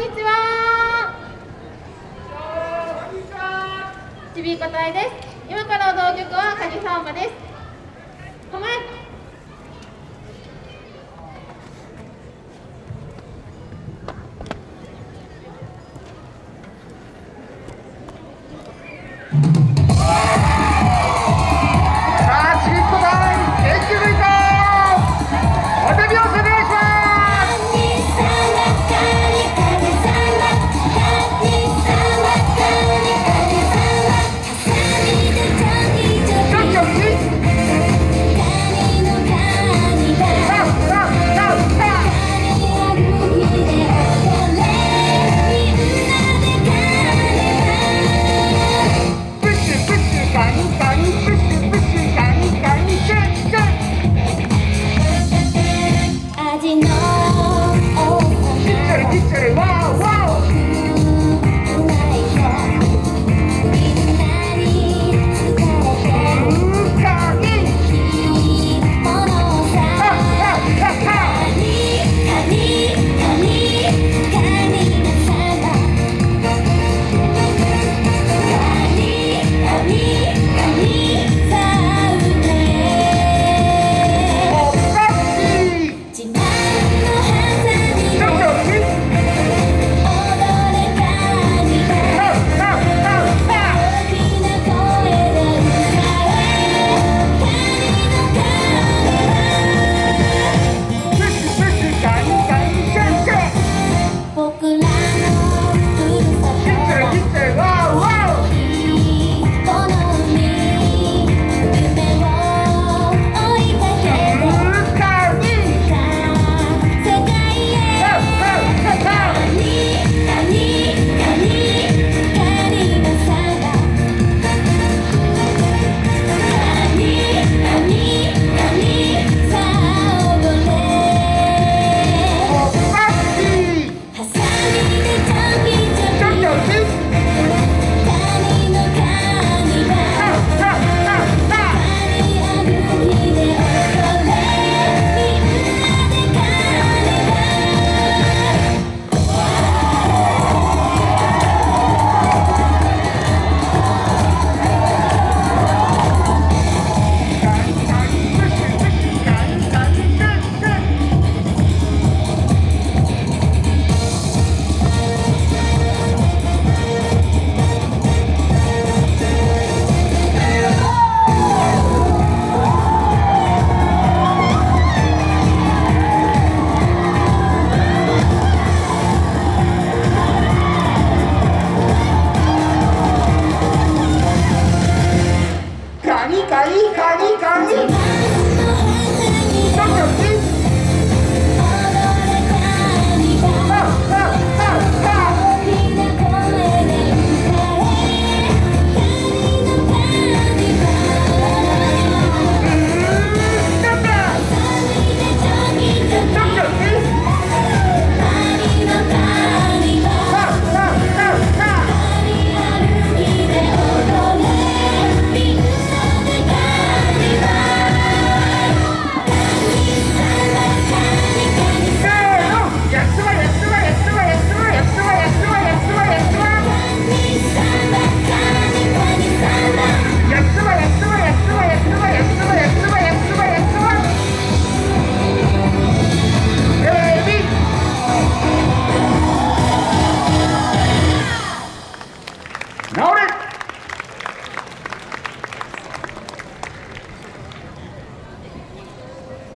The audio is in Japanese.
にちは。ちびこたいです。今からの道曲はカジサンバです。Kali, Kali, Kali, Kali. Now